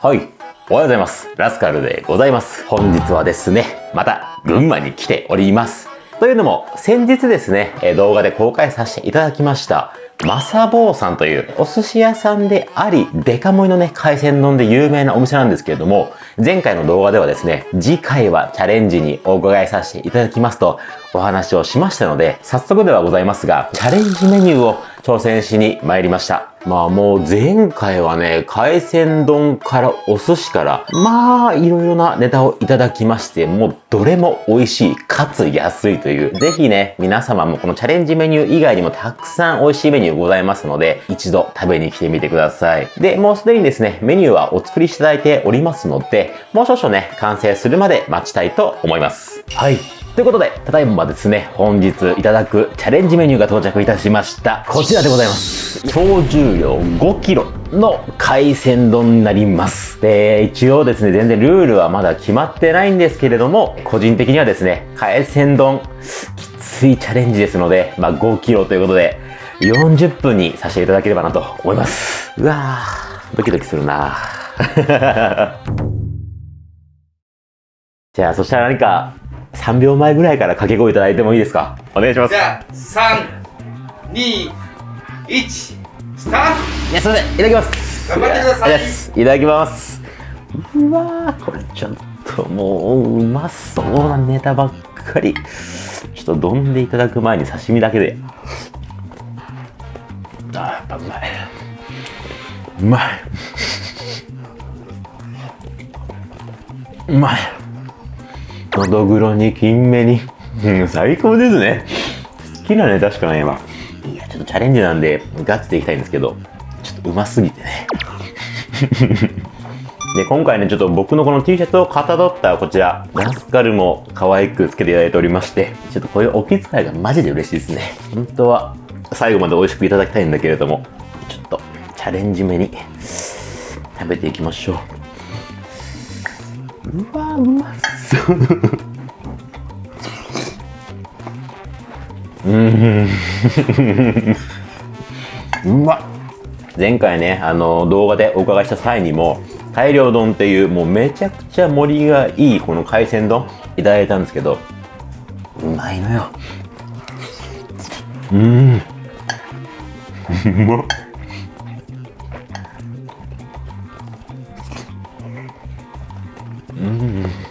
はい。おはようございます。ラスカルでございます。本日はですね、また群馬に来ております。というのも、先日ですね、動画で公開させていただきました、マサボーさんというお寿司屋さんであり、デカ盛りのね、海鮮丼で有名なお店なんですけれども、前回の動画ではですね、次回はチャレンジにお伺いさせていただきますとお話をしましたので、早速ではございますが、チャレンジメニューを挑戦しに参りました。まあもう前回はね、海鮮丼からお寿司から、まあいろいろなネタをいただきまして、もうどれも美味しい、かつ安いという。ぜひね、皆様もこのチャレンジメニュー以外にもたくさん美味しいメニューございますので、一度食べに来てみてください。で、もうすでにですね、メニューはお作りしていただいておりますので、もう少々ね、完成するまで待ちたいと思います。はい。ということで、ただいまですね、本日いただくチャレンジメニューが到着いたしました。こちらでございます。総重量 5kg の海鮮丼になります。で、一応ですね、全然ルールはまだ決まってないんですけれども、個人的にはですね、海鮮丼、きついチャレンジですので、まあ 5kg ということで、40分にさせていただければなと思います。うわー、ドキドキするな じゃあ、そしたら何か、3秒前ぐらいから掛け声いただいてもいいですか？お願いします。じゃあ、3、2、1、スターいや、すいません。いただきます。頑張ってくださいいただきます。うわー、これちょっともう、うまそうなネタばっかり。ちょっと丼でいただく前に刺身だけで。あー、やっぱうまい。うまい。うまい。のどぐろに金目に。最高ですね。好きなネタしかないわ。いや、ちょっとチャレンジなんで、ガチでいきたいんですけど、ちょっとうますぎてね。で、今回ね、ちょっと僕のこの T シャツをかたどったこちら、ラスカルも可愛くつけていただいておりまして、ちょっとこういうお気遣いがマジで嬉しいですね。本当は、最後まで美味しくいただきたいんだけれども、ちょっとチャレンジめに食べていきましょう。うわうまそう。うま。っ前回ねあの動画でお伺いした際にも大量丼っていうもうめちゃくちゃ盛りがいいこの海鮮丼いただいたんですけどうまいのよ。うん。うま。っう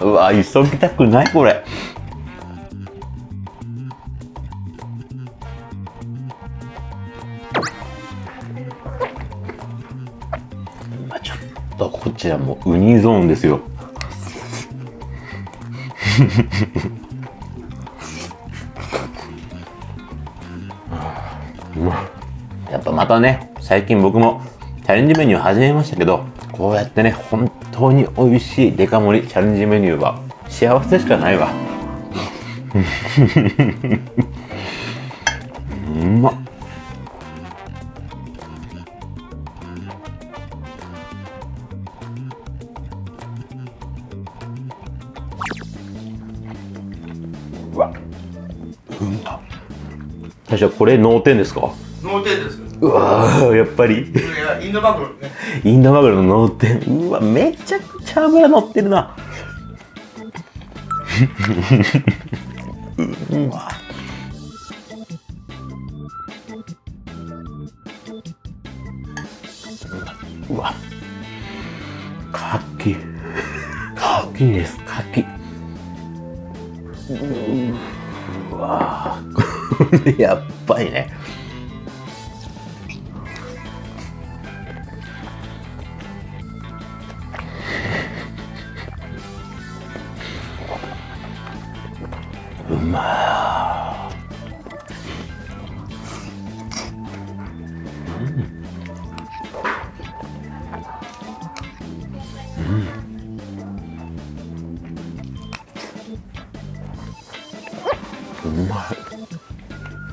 うわ急ぎたくないこれ。ちょっとこちらもウニゾーンですよ。やっぱまたね最近僕もチャレンジメニュー始めましたけどこうやってね本当に美味しいデカ盛りチャレンジメニューは幸せしかないわ。うま。っうわ。うまっ最初これ脳天ですか？脳天です。うわーやっぱり。いや、インドマグロね。インドマグロの脳天うわめちゃくちゃ脂乗ってるな。うわ。うわ。かきかきです。かきうわ。こ れやっぱりね。うまうまい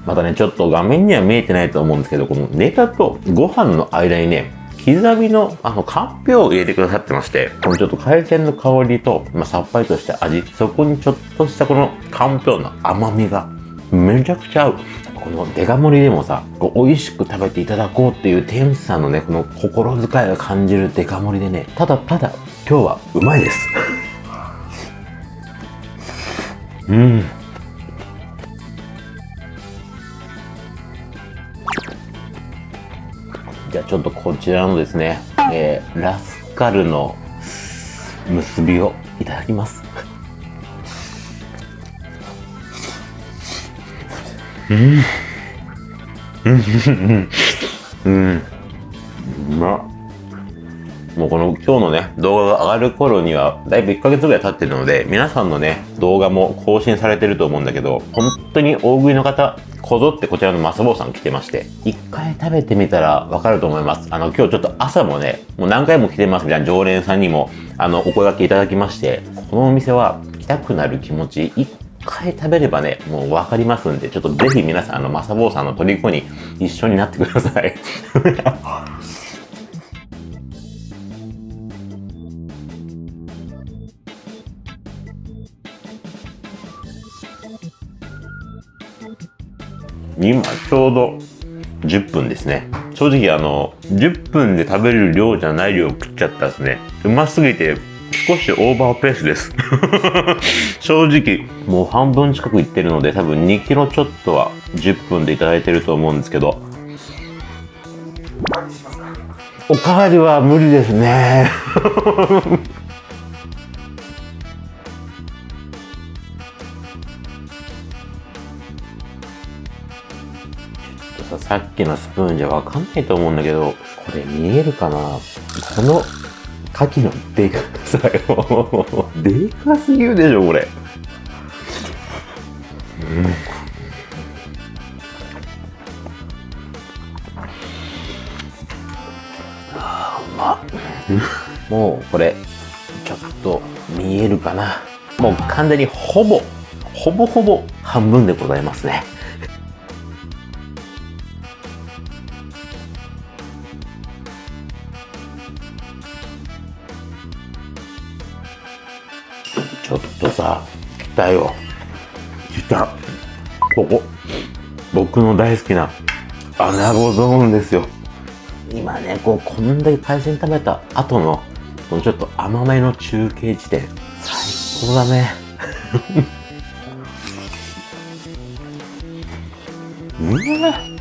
またねちょっと画面には見えてないと思うん。ですけどこのネタとご飯の間にね刻みのあのかんぴょうを入れてくださってましてこのちょっと海鮮の香りと、まあ、さっぱりとした味そこにちょっとしたこのかんぴょうの甘みがめちゃくちゃ合う。このデカ盛りでもさ、こう美味しく食べていただこうっていう店主さんのね、この心遣いが感じるデカ盛りでね、ただただ今日はうまいです。うん。じゃあちょっとこちらのですね、えーラスカルの結びをいただきます。うん。うん。うま。もうこの今日のね、動画が上がる頃には、だいぶ1ヶ月ぐらい経ってるので、皆さん。のね、動画も更新されてると思うん。だけど、本当に大食いの方、こぞってこちらのマスボウさん来てまして、一回食べてみたらわかると思います。あの、今日ちょっと朝もね、もう何回も来てますみたいな常連さんにも、あの、お声掛けいただきまして、このお店は来たくなる気持ち、一回食べればね、もうわかりますんで、ちょっとぜひ皆さん、あの、マサボウさんの虜に一緒になってください。今ちょうど10分ですね。正直あの10分で食べる量じゃない量食っちゃったですね。うますぎて少しオーバーペースです。正直もう半分近くいってるので多分2キロちょっとは10分でいただいてると思うんですけど。おかわりは無理ですね。さっきのスプーンじゃわかんないと思うんだけどこれ見えるかな？この牡蠣のでかさよ。でかすぎるでしょこれ。うん。うまもうこれちょっと見えるかな？もう完全にほぼほぼほぼ半分でございますね。っとさ来たよ。来たここ。僕の大好きなアナゴゾーンですよ。今ねこうこんだけ海鮮食べた後のこのちょっと甘めの中継地点最高だね。うわ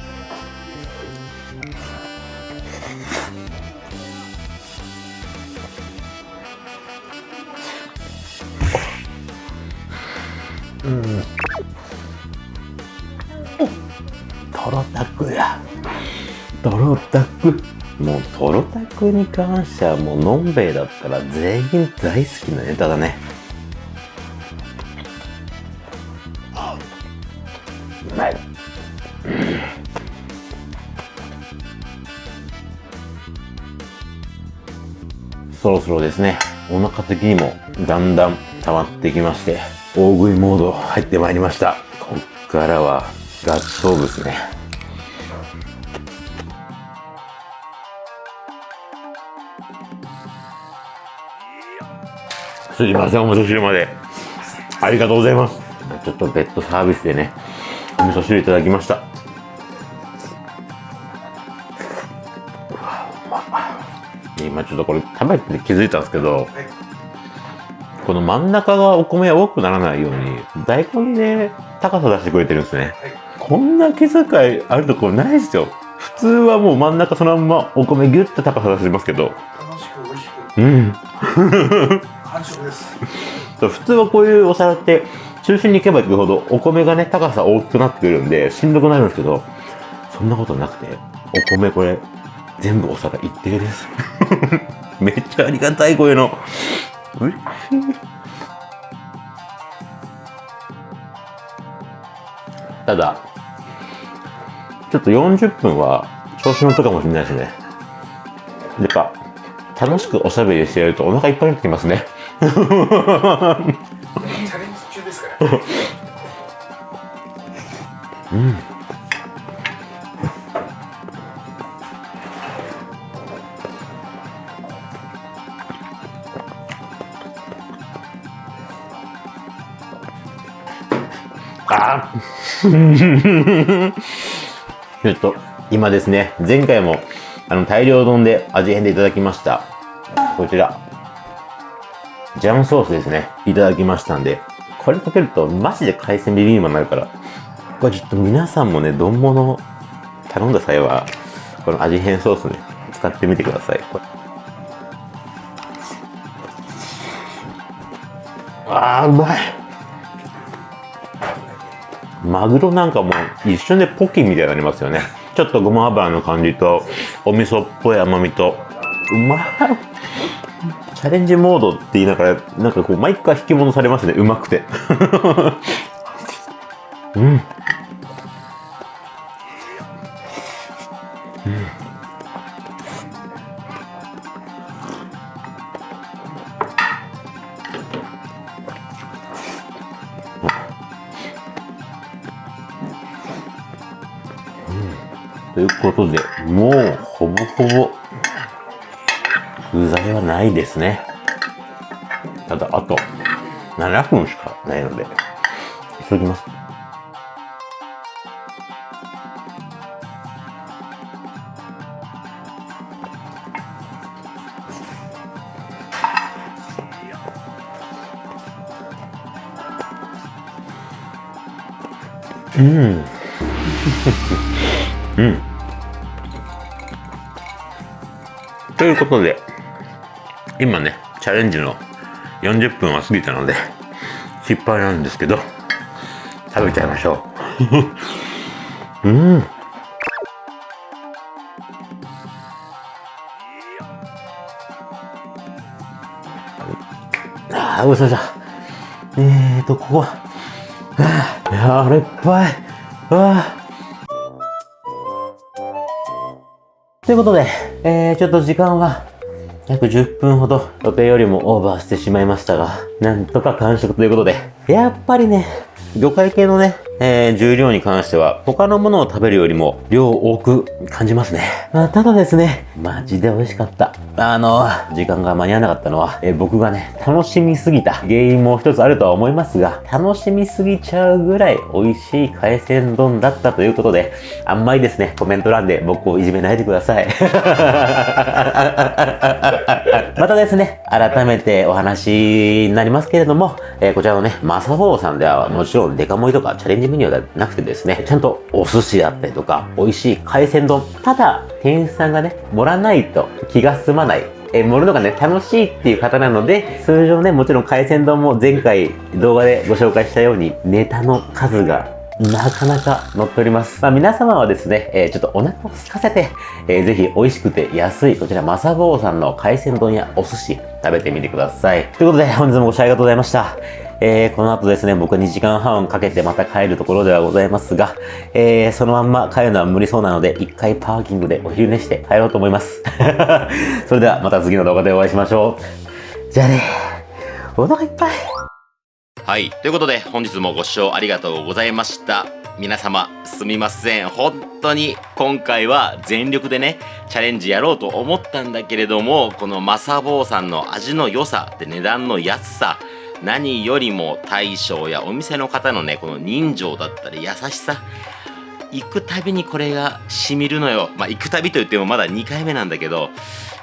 タクもうトロ。タクに関してはもうのんべえだったら全員大好きなネタだね。うまいそろそろですね。お腹的にもだんだん溜まってきまして大食いモード入ってまいりました。こっからはガチ勝負ですねすいませんお味噌汁まで。ありがとうございます。ちょっとベッドサービスでねお味噌汁いただきました。今ちょっとこれ食べて気づいたんですけど、この真ん中がお米多くならないように大根で高さ出してくれてるんですね、こんな気遣いあるところないですよ。普通はもう真ん中そのまんまお米ギュッと高さ出しますけど。楽しく美味しく。うん完食です。普通はこういうお皿って中心に行けば行くほどお米がね高さ大きくなってくるんでしんどくなるんですけどそんなことなくてお米これ全部お皿一定です。めっちゃありがたいこういうの。嬉しい。ただちょっと40分は調子乗ったかもしれないですね。やっぱ楽しくおしゃべりしてやるとお腹いっぱいになってきますね。チャレンジ中ですからねあちょっと、今ですね、前回も、あの、大量丼で味変でいただきました。こちら。ジャムソースですね。いただきましたんで、これかけると、マジで海鮮ビビンバになるから、これちょっと皆さんもね、丼物頼んだ際は、この味変ソースね、使ってみてください。これあ、うまいマグロなんかも一瞬でポキみたいになりますよね。ちょっとごま油の感じと、お味噌っぽい甘みと、うまいチャレンジモードって言いながら、なんかこう、毎回引き戻されますね、うまくて。うん。ですね。ただ、あと7分しかないので、急ぎます。うん。うん。ということで、今ね、チャレンジの40分は過ぎたので、失敗なんですけど、食べちゃいましょう。うん。ああ、ごちそうさま。えーと、ここは、あ、やれっぱい。ああ。ということで、えー、ちょっと時間は約10分ほど予定よりもオーバーしてしまいましたが、なんとか完食ということで、やっぱりね、魚介系のね、えー、重量に関しては、他のものを食べるよりも量多く感じますね。まあ、ただですね、マジで美味しかった。あの、時間が間に合わなかったのは、えー僕がね、楽しみすぎた原因も一つあるとは思いますが、楽しみすぎちゃうぐらい美味しい海鮮丼だったということで、あんまりですね、コメント欄で僕をいじめないでください。またですね、改めてお話になりますけれども、えーこちらのね、マサボーさんではもちろんデカ盛りとかチャレンジメニューではなくてですね、ちゃんとお寿司だったりとか、美味しい海鮮丼。ただ、店員さんがね、盛らないと気が済まない。え盛るのがね、楽しいっていう方なので、通常ね、もちろん海鮮丼も前回動画でご紹介したように、ネタの数がなかなか乗っております。まあ、皆様はですね、えーちょっとお腹を空かせて、えーぜひ美味しくて安い、こちら、マサボーさんの海鮮丼やお寿司、食べてみてください。ということで、本日もご視聴ありがとうございました。えーこの後ですね、僕2時間半かけてまた帰るところではございますが、えーそのまんま帰るのは無理そうなので、一回パーキングでお昼寝して帰ろうと思います。それではまた次の動画でお会いしましょう。じゃあね、お腹いっぱい。はい。ということで、本日もご視聴ありがとうございました。皆様、すみません。本当に、今回は全力でね、チャレンジやろうと思ったんだけれども、このマサボーさんの味の良さで値段の安さ、何よりも大将やお店の方のね、この人情だったり優しさ、行くたびにこれがしみるのよ。まあ、行くたびと言ってもまだ2回目なんだけど、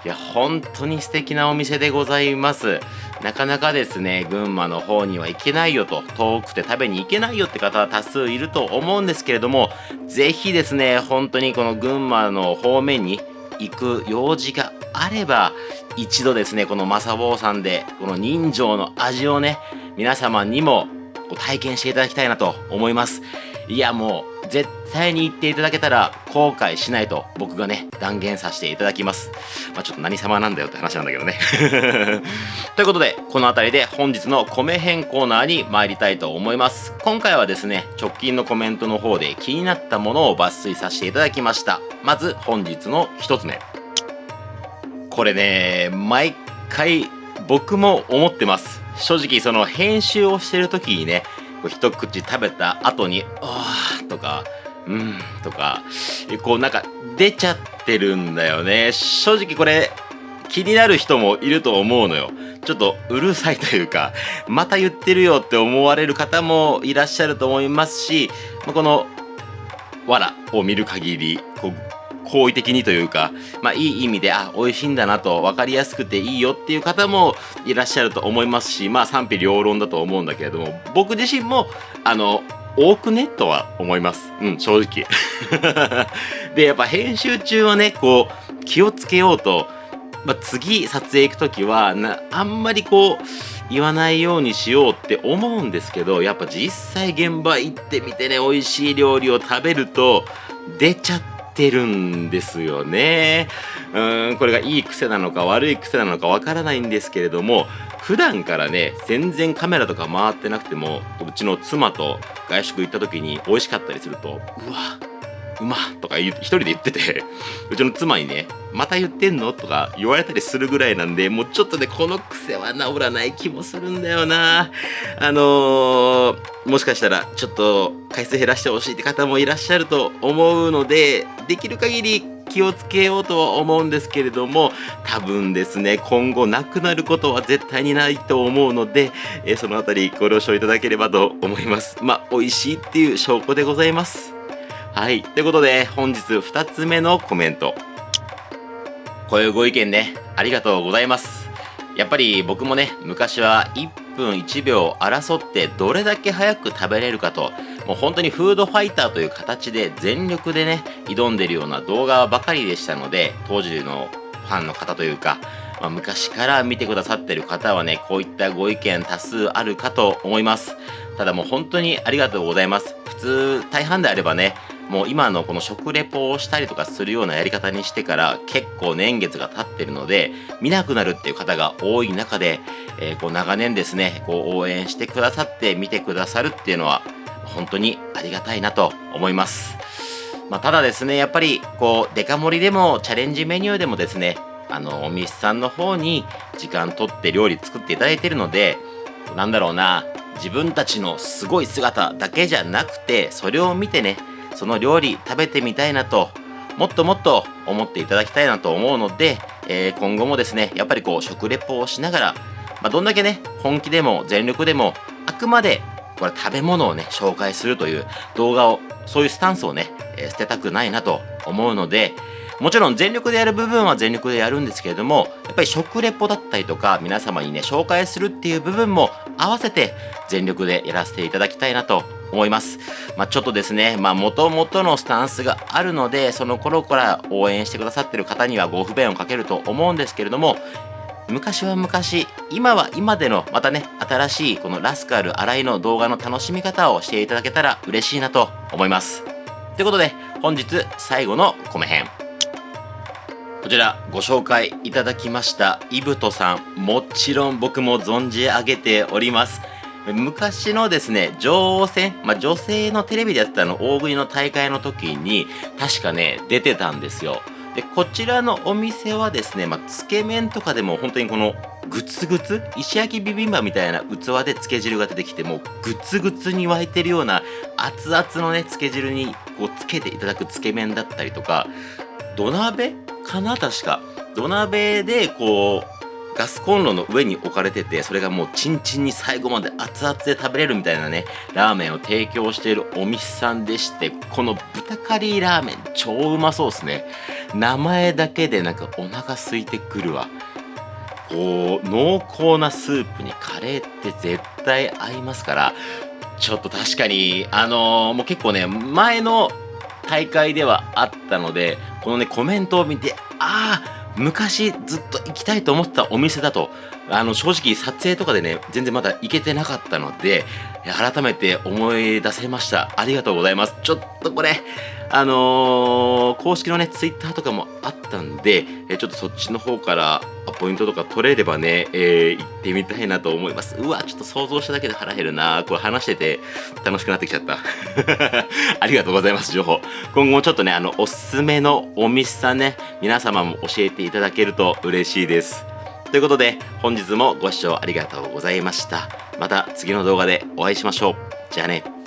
いや、本当に素敵なお店でございます。なかなかですね、群馬の方には行けないよと、遠くて食べに行けないよって方は多数いると思うんですけれども、ぜひですね、本当にこの群馬の方面に行く用事があれば、一度ですね、このマサボーさんで、この人情の味をね、皆様にも体験していただきたいなと思います。いや、もう、絶対に行っていただけたら後悔しないと僕がね、断言させていただきます。まあちょっと何様なんだよって話なんだけどね。ということで、この辺りで本日の米編コーナーに参りたいと思います。今回はですね、直近のコメントの方で気になったものを抜粋させていただきました。まず本日の一つ目。これね、毎回僕も思ってます。正直その編集をしてる時にね、こう一口食べた後に、あーとか、うんとか、こうなんか出ちゃってるんだよね。正直これ、気になる人もいると思うのよ。ちょっとうるさいというか、また言ってるよって思われる方もいらっしゃると思いますし、まあこの、わらを見る限り、こう、好意的にというか、まあいい意味で、あ、美味しいんだなと分かりやすくていいよっていう方もいらっしゃると思いますし、まあ賛否両論だと思うんだけれども、僕自身も、あの、多くねとは思います。うん、正直。で、やっぱ編集中はね、こう、気をつけようと、まあ、次撮影行く時はなあんまりこう言わないようにしようって思うんですけどやっぱ実際現場行ってみてね美味しい料理を食べると出ちゃっってるんですよね。うーんこれがいい癖なのか悪い癖なのかわからないんですけれども普段からね全然カメラとか回ってなくてもうちの妻と外食行った時に美味しかったりするとうわうまとか一人で言ってて、うちの妻にね、また言ってんのとか言われたりするぐらいなんで、もうちょっとね、この癖は治らない気もするんだよな。あのー、もしかしたらちょっと回数減らしてほしいって方もいらっしゃると思うので、できる限り気をつけようとは思うんですけれども、多分ですね、今後なくなることは絶対にないと思うので、えーそのあたりご了承いただければと思います。まあ、美味しいっていう証拠でございます。はい。ということで、本日2つ目のコメント。こういうご意見ね、ありがとうございます。やっぱり僕もね、昔は1分1秒争ってどれだけ早く食べれるかと、もう本当にフードファイターという形で全力でね、挑んでるような動画ばかりでしたので、当時のファンの方というか、まあ、昔から見てくださってる方はね、こういったご意見多数あるかと思います。ただもう本当にありがとうございます。普通、大半であればね、もう今のこの食レポをしたりとかするようなやり方にしてから結構年月が経ってるので、見なくなるっていう方が多い中で、えーこう長年ですね、こう応援してくださって見てくださるっていうのは、本当にありがたいなと思います。まあ、ただですね、やっぱり、こう、デカ盛りでも、チャレンジメニューでもですね、あの、お店さんの方に時間取って料理作っていただいてるので、なんだろうな、自分たちのすごい姿だけじゃなくて、それを見てね、その料理食べてみたいなと、もっともっと思っていただきたいなと思うので、えー今後もですね、やっぱりこう、食レポをしながら、まあ、どんだけね、本気でも全力でも、あくまでこれ食べ物をね、紹介するという動画を、そういうスタンスをね、えー捨てたくないなと思うので、もちろん全力でやる部分は全力でやるんですけれども、やっぱり食レポだったりとか、皆様にね、紹介するっていう部分も合わせて全力でやらせていただきたいなと思います。まあちょっとですね、まあ元々のスタンスがあるので、その頃から応援してくださってる方にはご不便をかけると思うんですけれども、昔は昔、今は今でのまたね、新しいこのラスカル新井の動画の楽しみ方をしていただけたら嬉しいなと思います。ということで、本日最後の米編。こちらご紹介いただきましたイブトさん。もちろん僕も存じ上げております。昔のですね、女王戦、まあ、女性のテレビでやってたの大食いの大会の時に、確かね、出てたんですよ。で、こちらのお店はですね、まあ、つけ麺とかでも本当にこのグツグツ石焼きビビンバみたいな器でつけ汁が出てきてもうグツグツに沸いてるような熱々のねつけ汁にこうつけていただくつけ麺だったりとか土鍋かな確か。土鍋でこうガスコンロの上に置かれててそれがもうチンチンに最後まで熱々で食べれるみたいなねラーメンを提供しているお店さんでしてこの豚カリーラーメン超うまそうですね。名前だけでなんかお腹空いてくるわ。こう濃厚なスープにカレーって絶対合いますからちょっと確かにあのーもう結構ね前の大会ではあったのでこのねコメントを見てああ昔ずっと行きたいと思ってたお店だとあの正直撮影とかでね全然まだ行けてなかったので改めて思い出せました。ありがとうございます。ちょっとこれあのー公式のねツイッターとかもあったんでちょっとそっちの方からポイントとか取れればね、えー行ってみたいなと思います。うわちょっと想像しただけで腹減るな。これ話してて楽しくなってきちゃった。ありがとうございます情報。今後もちょっとねあのおすすめのお店さんね皆様も教えていただけると嬉しいです。ということで本日もご視聴ありがとうございました。また次の動画でお会いしましょう。じゃあね。